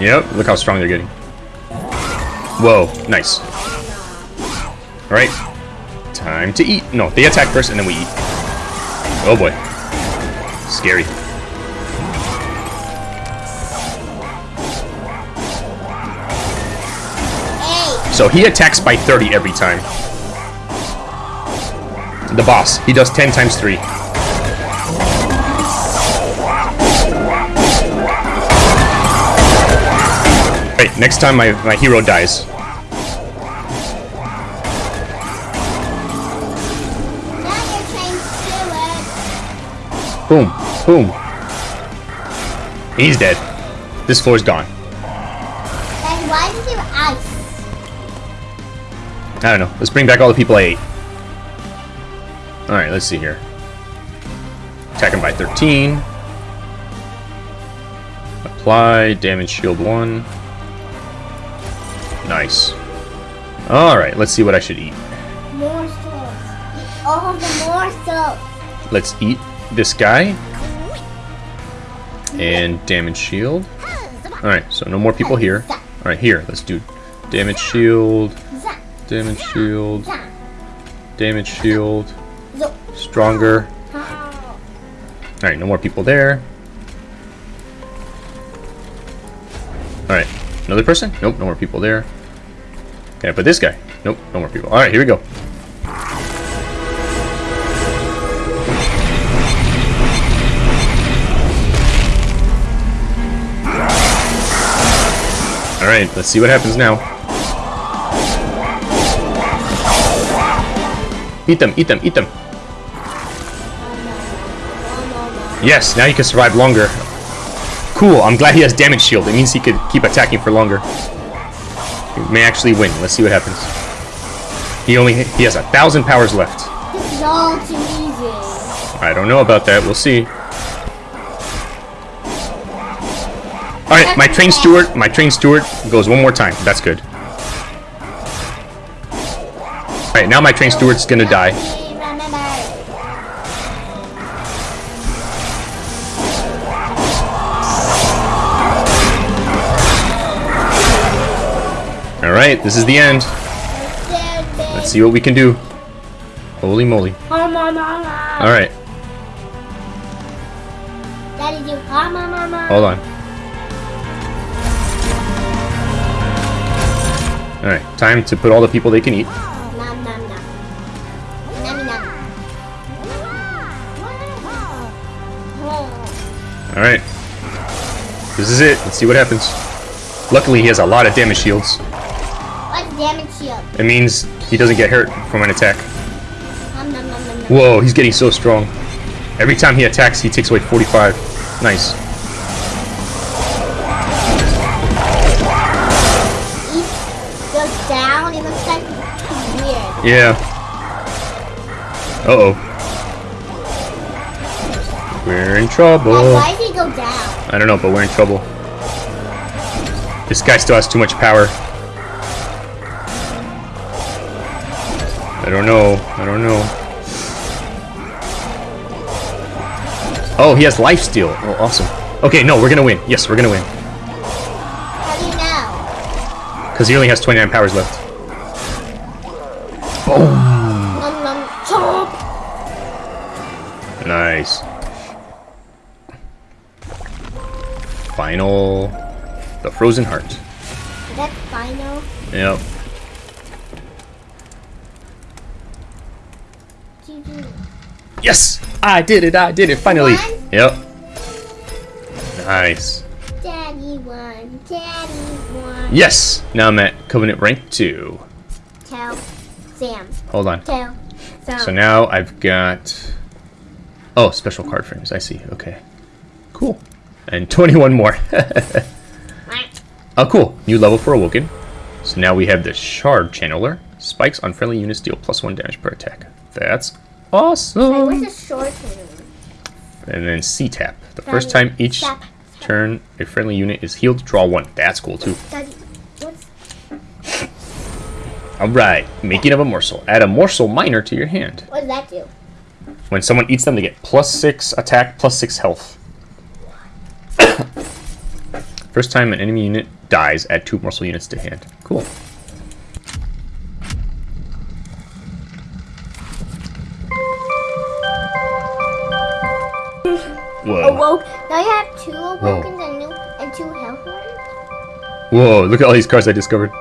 Yep, look how strong they're getting. Whoa, nice. Alright. Time to eat. No, they attack first and then we eat. Oh boy. Scary. So he attacks by 30 every time. The boss. He does 10 times 3. Right, next time my, my hero dies. Boom. Boom. He's dead. This floor's gone. I don't know. Let's bring back all the people I ate. Alright, let's see here. Attack him by 13. Apply damage shield 1. Nice. Alright, let's see what I should eat. Morsels. Eat all the morsels. Let's eat this guy. And damage shield. Alright, so no more people here. Alright, here, let's do damage shield, damage shield, damage shield, stronger. Alright, no more people there. Alright, another person? Nope, no more people there. I put this guy? Nope, no more people. Alright, here we go. Alright, let's see what happens now. Eat them, eat them, eat them. Yes, now you can survive longer. Cool, I'm glad he has damage shield. It means he could keep attacking for longer. He may actually win. Let's see what happens. He only he has a thousand powers left. All too easy. I don't know about that. We'll see. Alright, my train steward, my train steward goes one more time. That's good. Alright, now my train steward's gonna die. Alright, this is the end. Let's see what we can do. Holy moly. Alright. Hold on. Alright, time to put all the people they can eat. Alright. This is it. Let's see what happens. Luckily, he has a lot of damage shields. What damage shield? It means he doesn't get hurt from an attack. Nom nom nom. Whoa, he's getting so strong. Every time he attacks, he takes away 45. Nice. Down. It looks like it's weird. Yeah. Uh-oh. We're in Dad, trouble. why did he go down? I don't know, but we're in trouble. This guy still has too much power. I don't know. I don't know. Oh, he has life steal. Oh, awesome. Okay, no, we're gonna win. Yes, we're gonna win. How do you know? Because he only has 29 powers left. Nom Final. The Frozen Heart. Is that final. Yep. Yes! I did it! I did it! Finally! won? Yep. Nice. Daddy won. Daddy won. Yes! Now I'm at Covenant rank 2. Tell Sam. Hold on. Tell Sam. So now I've got... Oh, special card frames. I see. Okay. Cool. And 21 more. oh, cool. New level for Awoken. So now we have the Shard Channeler. Spikes on friendly units deal plus 1 damage per attack. That's Wait, awesome! what's a short one? And then C-Tap. The Daddy, first time each stop, stop. turn a friendly unit is healed, draw 1. That's cool too. Daddy, what's Alright, making of a morsel. Add a morsel minor to your hand. what does that do? When someone eats them, they get plus 6 attack, plus 6 health. First time an enemy unit dies, add 2 morsel units to hand. Cool. Whoa. Awoke. Now you have two awokens and, new, and two health ones. Whoa, look at all these cards I discovered.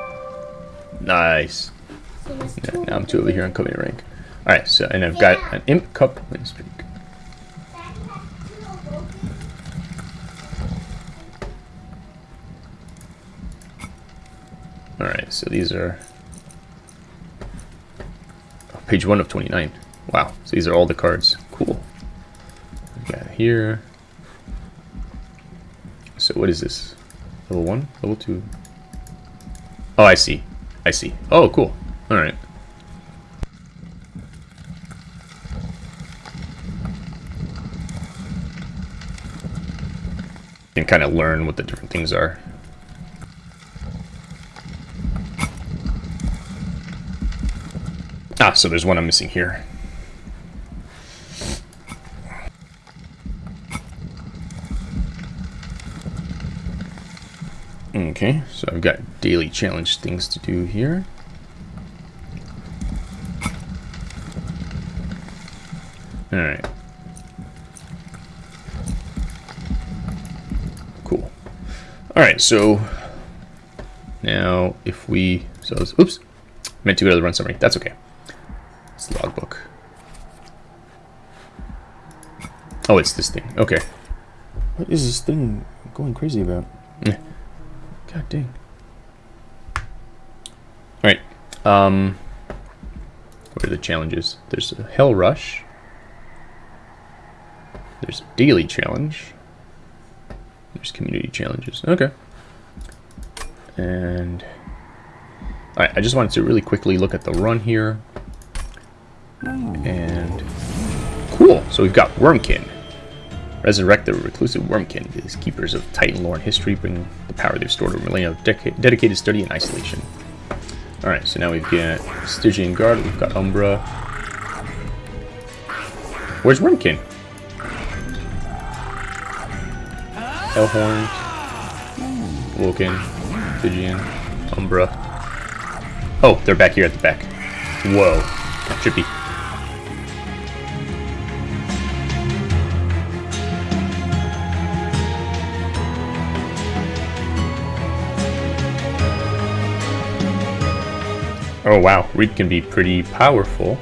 Nice. So there's Yeah, two now I'm two over here on Covenant rank. Alright, so, and I've got an Imp Cup win streak. Alright, so these are page 1 of 29. Wow, so these are all the cards. Cool. Got here. So what is this? Level 1? Level 2? Oh, I see. I see. Oh, cool. Alright. And kind of learn what the different things are. So there's one I'm missing here. Okay, so I've got daily challenge things to do here. Alright. Cool. Alright, so now if we so oops meant to go to the run summary. That's okay. It's the logbook. Oh, it's this thing. Okay. What is this thing going crazy about? Eh. God dang. Alright. Um what are the challenges? There's a Hell Rush. There's a daily challenge. There's community challenges. Okay. And Alright, I just wanted to really quickly look at the run here. And cool. So we've got Wurmkin. Resurrect the reclusive Wurmkin. These keepers of Titan lore and history bring the power they've stored over millennia of deca- dedicated study and isolation. Alright, so now we've got Stygian Guard, we've got Umbra. Where's Wurmkin? Hellhorn, Woken, Stygian, Umbra. Oh, they're back here at the back. Whoa. Trippy. Oh wow, Reed can be pretty powerful.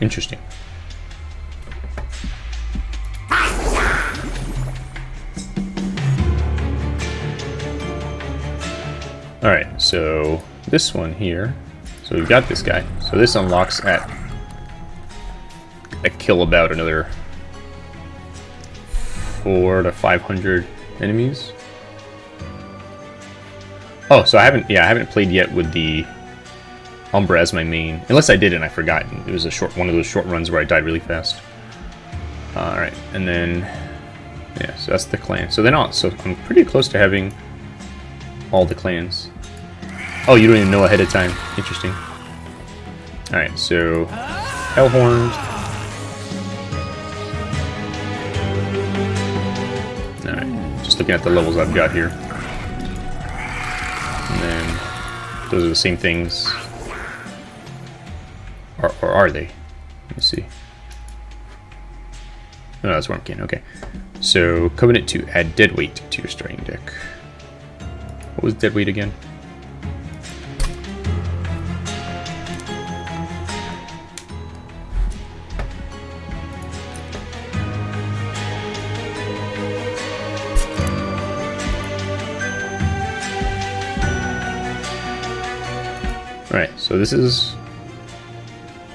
Interesting. Alright, so this one here. So we've got this guy. So this unlocks at a kill about another four to five hundred enemies. Oh, so I haven't yeah, I haven't played yet with the Umbra as my main. Unless I did and I forgot. It was a short one of those short runs where I died really fast. Uh, alright, and then yeah, so that's the clan. So then on so I'm pretty close to having all the clans. Oh, you don't even know ahead of time. Interesting. Alright, so Hellhorn. Looking at the levels I've got here. And then those are the same things. Or, or are they? Let me see. Oh, that's Wurmkin, okay. So, Covenant to add Deadweight to your starting deck. What was Deadweight again? So this is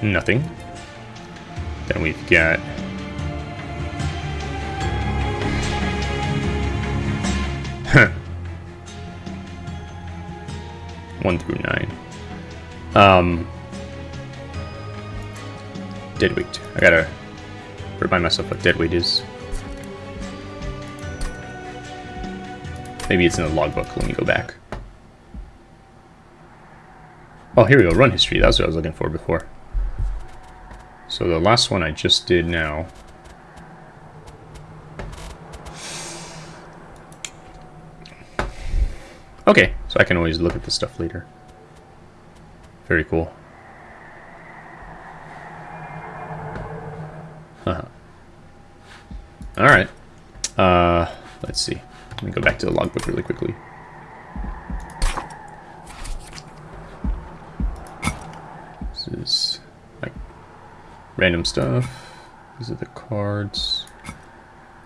nothing. Then we've got One through nine. Um, dead weight. I gotta remind myself what dead weight is. Maybe it's in the logbook. Let me go back. Oh, here we go. Run history. That's what I was looking for before. So the last one I just did now. Okay, so I can always look at the stuff later. Very cool. Uh -huh. Alright. Uh, let's see. Let me go back to the logbook really quickly. Random stuff. These are the cards.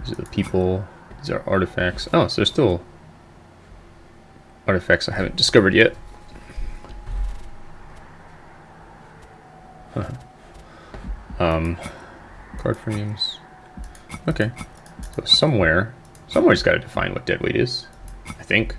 These are the people. These are artifacts. Oh, so there's still artifacts I haven't discovered yet. Huh. Um, card frames. Okay. So somewhere, somewhere's got to define what dead weight is, I think.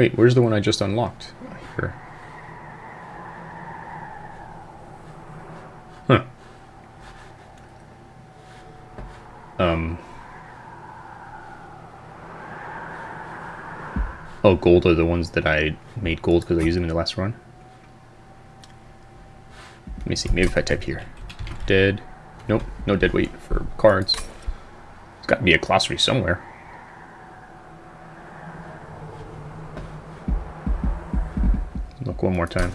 Wait, where's the one I just unlocked? Here. Huh. Um. Oh, gold are the ones that I made gold because I used them in the last run. Let me see. Maybe if I type here. Dead. Nope. No dead weight for cards. It's got to be a glossary somewhere. One more time.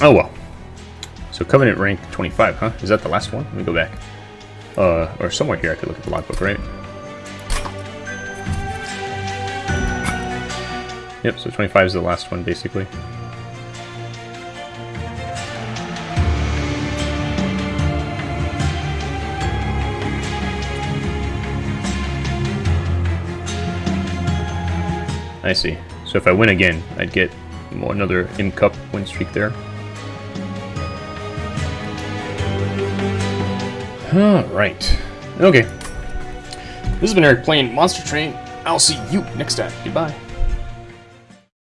Oh well. So Covenant rank 25, huh? Is that the last one? Let me go back. Uh, or somewhere here I could look at the logbook, right? Yep, so 25 is the last one, basically. I see. So if I win again, I'd get another M Cup win streak there. Alright. Okay. This has been Eric playing Monster Train. I'll see you next time. Goodbye.